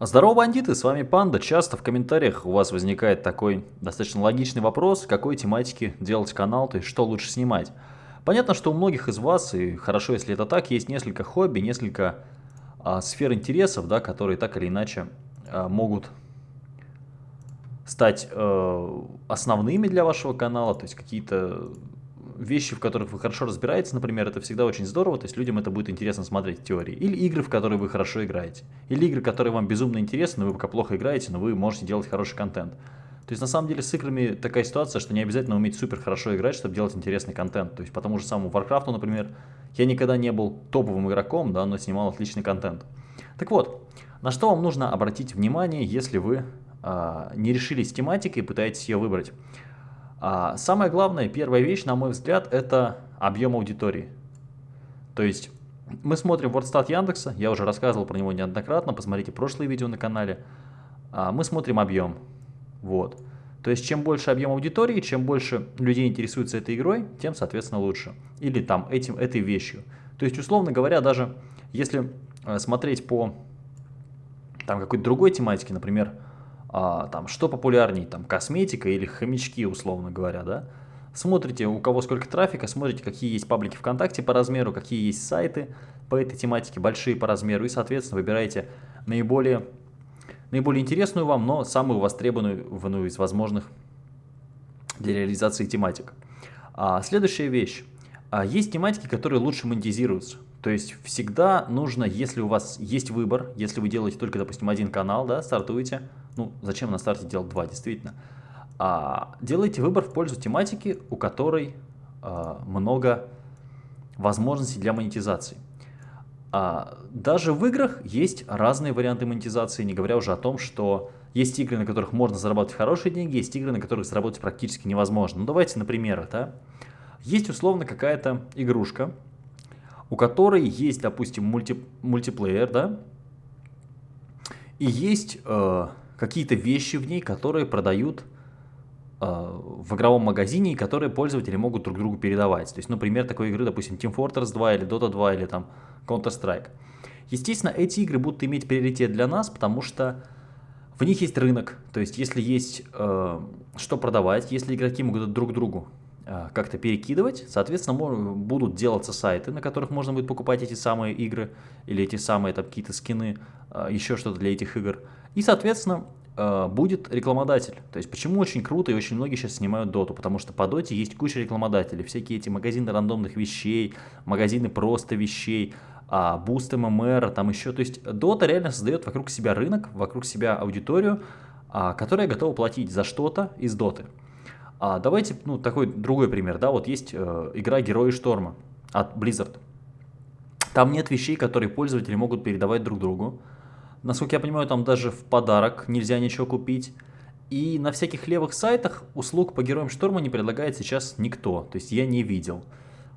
Здорово, бандиты, с вами Панда. Часто в комментариях у вас возникает такой достаточно логичный вопрос, какой тематики делать канал, то есть что лучше снимать. Понятно, что у многих из вас, и хорошо, если это так, есть несколько хобби, несколько а, сфер интересов, да, которые так или иначе а, могут стать э, основными для вашего канала, то есть какие-то вещи, в которых вы хорошо разбираетесь, например, это всегда очень здорово, то есть людям это будет интересно смотреть теории. Или игры, в которые вы хорошо играете. Или игры, которые вам безумно интересны, но вы пока плохо играете, но вы можете делать хороший контент. То есть на самом деле с играми такая ситуация, что не обязательно уметь супер хорошо играть, чтобы делать интересный контент. То есть по тому же самому Warcraft, например, я никогда не был топовым игроком, да, но снимал отличный контент. Так вот, на что вам нужно обратить внимание, если вы э, не решились с тематикой и пытаетесь ее выбрать? А самое главное, первая вещь, на мой взгляд, это объем аудитории. То есть мы смотрим WordStat Яндекса, я уже рассказывал про него неоднократно, посмотрите прошлые видео на канале. А мы смотрим объем. Вот. То есть чем больше объем аудитории, чем больше людей интересуется этой игрой, тем, соответственно, лучше. Или там этим, этой вещью. То есть, условно говоря, даже если э, смотреть по там какой-то другой тематике, например, а, там, что популярнее, там, косметика или хомячки, условно говоря, да, смотрите, у кого сколько трафика, смотрите, какие есть паблики ВКонтакте по размеру, какие есть сайты по этой тематике, большие по размеру, и, соответственно, выбираете наиболее, наиболее интересную вам, но самую востребованную из возможных для реализации тематик. А, следующая вещь. А, есть тематики, которые лучше монетизируются. То есть всегда нужно, если у вас есть выбор, если вы делаете только, допустим, один канал, да, стартуете, ну, зачем на старте делать два, действительно. А, делайте выбор в пользу тематики, у которой а, много возможностей для монетизации. А, даже в играх есть разные варианты монетизации, не говоря уже о том, что есть игры, на которых можно заработать хорошие деньги, есть игры, на которых заработать практически невозможно. Ну, давайте на примерах, да. Есть условно какая-то игрушка, у которой есть, допустим, мульти, мультиплеер, да, и есть э, какие-то вещи в ней, которые продают э, в игровом магазине и которые пользователи могут друг другу передавать. То есть, например, такой игры, допустим, Team Fortress 2 или Dota 2 или там Counter-Strike. Естественно, эти игры будут иметь приоритет для нас, потому что в них есть рынок. То есть, если есть э, что продавать, если игроки могут друг другу как-то перекидывать, соответственно, будут делаться сайты, на которых можно будет покупать эти самые игры или эти самые какие-то скины, э, еще что-то для этих игр. И, соответственно, э, будет рекламодатель. То есть почему очень круто и очень многие сейчас снимают доту, потому что по доте есть куча рекламодателей, всякие эти магазины рандомных вещей, магазины просто вещей, а, буст ММР, там еще, то есть дота реально создает вокруг себя рынок, вокруг себя аудиторию, а, которая готова платить за что-то из доты. А давайте, ну, такой другой пример, да, вот есть э, игра Герои Шторма от Blizzard. Там нет вещей, которые пользователи могут передавать друг другу, Насколько я понимаю, там даже в подарок нельзя ничего купить. И на всяких левых сайтах услуг по Героям Шторма не предлагает сейчас никто. То есть я не видел.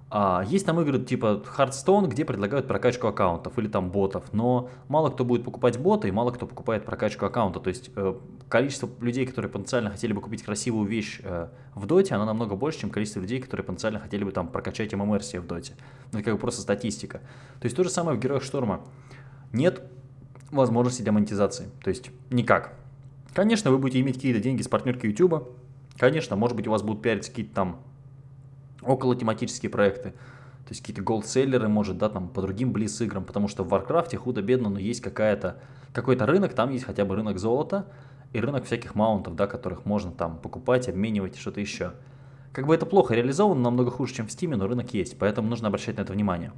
А, есть там игры типа Hearthstone, где предлагают прокачку аккаунтов или там ботов, но мало кто будет покупать боты и мало кто покупает прокачку аккаунта. То есть э, количество людей, которые потенциально хотели бы купить красивую вещь э, в доте, оно намного больше, чем количество людей, которые потенциально хотели бы там прокачать ММР себе в доте. Это как бы просто статистика. То есть то же самое в Героях Шторма. Нет возможности для монетизации. То есть никак. Конечно, вы будете иметь какие-то деньги с партнерки YouTube. Конечно, может быть, у вас будут пиариться какие-то там около тематические проекты. То есть какие-то голдселлеры, может, да, там по другим близ играм, потому что в Warcraft худо-бедно, но есть какая-то какой-то рынок, там есть хотя бы рынок золота и рынок всяких маунтов, да, которых можно там покупать, обменивать и что-то еще. Как бы это плохо реализовано, намного хуже, чем в Steam, но рынок есть, поэтому нужно обращать на это внимание.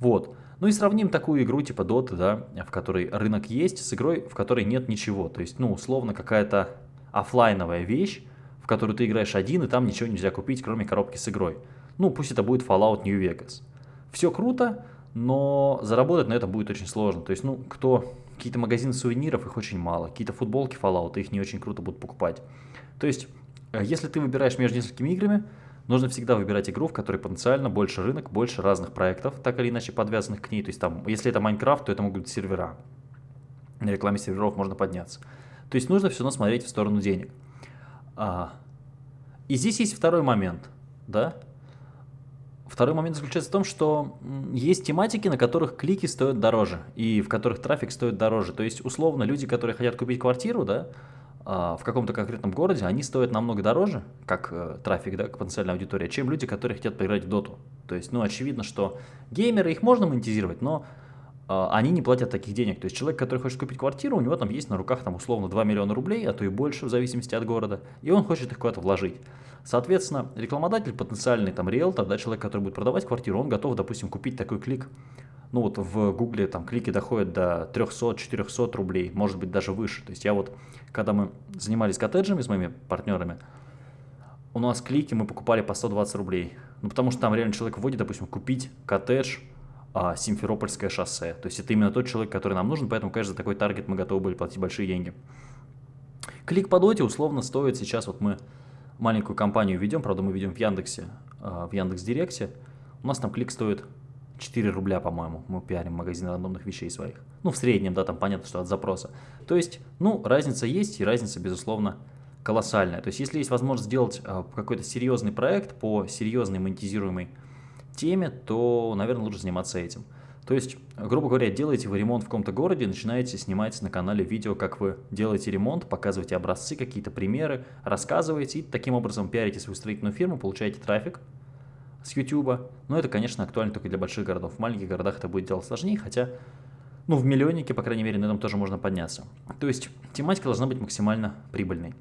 Вот. Ну и сравним такую игру типа Dota, да, в которой рынок есть, с игрой, в которой нет ничего. То есть, ну, условно, какая-то офлайновая вещь, в которую ты играешь один, и там ничего нельзя купить, кроме коробки с игрой. Ну, пусть это будет Fallout New Vegas. Все круто, но заработать на этом будет очень сложно. То есть, ну, кто... Какие-то магазины сувениров, их очень мало. Какие-то футболки Fallout, их не очень круто будут покупать. То есть, э, если ты выбираешь между несколькими играми, Нужно всегда выбирать игру, в которой потенциально больше рынок, больше разных проектов, так или иначе подвязанных к ней. То есть там, если это Майнкрафт, то это могут быть сервера. На рекламе серверов можно подняться. То есть нужно все равно смотреть в сторону денег. А, и здесь есть второй момент, да. Второй момент заключается в том, что есть тематики, на которых клики стоят дороже, и в которых трафик стоит дороже. То есть, условно, люди, которые хотят купить квартиру, да, а, в каком-то конкретном городе, они стоят намного дороже, как э, трафик, да, потенциальная аудитория, чем люди, которые хотят поиграть в доту. То есть, ну, очевидно, что геймеры, их можно монетизировать, но они не платят таких денег. То есть, человек, который хочет купить квартиру, у него там есть на руках, там, условно, 2 миллиона рублей, а то и больше, в зависимости от города, и он хочет их куда-то вложить. Соответственно, рекламодатель, потенциальный там риэлтор, да, человек, который будет продавать квартиру, он готов, допустим, купить такой клик ну вот в Гугле там клики доходят до 300-400 рублей, может быть даже выше. То есть я вот, когда мы занимались коттеджами с моими партнерами, у нас клики мы покупали по 120 рублей. Ну потому что там реально человек вводит, допустим, купить коттедж а, Симферопольское шоссе. То есть это именно тот человек, который нам нужен, поэтому, конечно, за такой таргет мы готовы были платить большие деньги. Клик по доте условно стоит сейчас, вот мы маленькую компанию ведем, правда мы ведем в Яндексе, а, в Яндекс Директе, у нас там клик стоит 4 рубля, по-моему, мы пиарим магазин рандомных вещей своих. Ну, в среднем, да, там понятно, что от запроса. То есть, ну, разница есть, и разница, безусловно, колоссальная. То есть, если есть возможность сделать э, какой-то серьезный проект по серьезной монетизируемой теме, то, наверное, лучше заниматься этим. То есть, грубо говоря, делаете вы ремонт в каком-то городе, начинаете снимать на канале видео, как вы делаете ремонт, показываете образцы, какие-то примеры, рассказываете, и таким образом пиарите свою строительную фирму, получаете трафик, с YouTube. Но это, конечно, актуально только для больших городов. В маленьких городах это будет делать сложнее, хотя, ну, в миллионнике, по крайней мере, на этом тоже можно подняться. То есть тематика должна быть максимально прибыльной.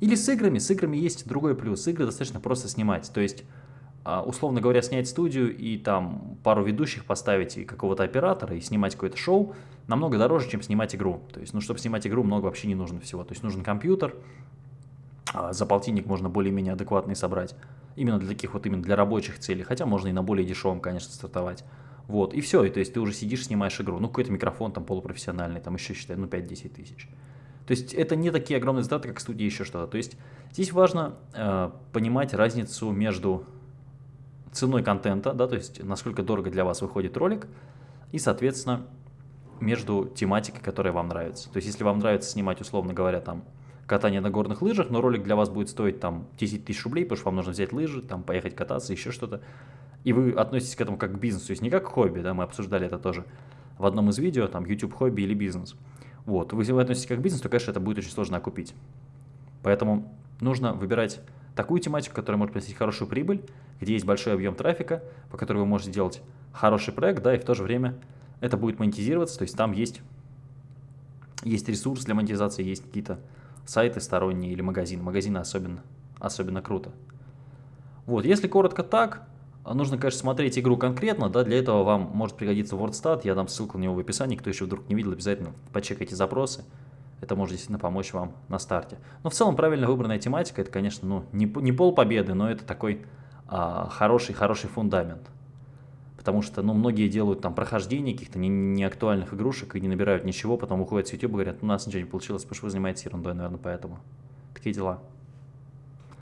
Или с играми. С играми есть другой плюс. Игры достаточно просто снимать. То есть, условно говоря, снять студию и там пару ведущих поставить и какого-то оператора и снимать какое-то шоу намного дороже, чем снимать игру. То есть, ну, чтобы снимать игру, много вообще не нужно всего. То есть, нужен компьютер, а, за полтинник можно более-менее адекватный собрать. Именно для таких вот, именно для рабочих целей. Хотя можно и на более дешевом, конечно, стартовать. Вот, и все, и то есть ты уже сидишь, снимаешь игру. Ну, какой-то микрофон там полупрофессиональный, там еще, считай, ну, 5-10 тысяч. То есть это не такие огромные затраты, как студия еще что-то. То есть здесь важно э, понимать разницу между ценой контента, да, то есть насколько дорого для вас выходит ролик, и, соответственно, между тематикой, которая вам нравится. То есть если вам нравится снимать, условно говоря, там катание на горных лыжах, но ролик для вас будет стоить там 10 тысяч рублей, потому что вам нужно взять лыжи, там поехать кататься, еще что-то. И вы относитесь к этому как к бизнесу, то есть не как к хобби, да, мы обсуждали это тоже в одном из видео, там YouTube хобби или бизнес. Вот, если вы относитесь как к бизнесу, то, конечно, это будет очень сложно окупить. Поэтому нужно выбирать такую тематику, которая может приносить хорошую прибыль, где есть большой объем трафика, по которой вы можете делать хороший проект, да, и в то же время это будет монетизироваться, то есть там есть, есть ресурс для монетизации, есть какие-то сайты сторонние или магазины. Магазины особенно, особенно круто. Вот, если коротко так, нужно, конечно, смотреть игру конкретно, да, для этого вам может пригодиться WordStat, я дам ссылку на него в описании, кто еще вдруг не видел, обязательно почекайте запросы, это может действительно помочь вам на старте. Но в целом правильно выбранная тематика, это, конечно, ну, не, не пол победы, но это такой а, хороший, хороший фундамент потому что, ну, многие делают там прохождение каких-то неактуальных не игрушек и не набирают ничего, потом уходят с YouTube и говорят, у нас ничего не получилось, потому что вы занимаетесь ерундой, наверное, поэтому. Такие дела.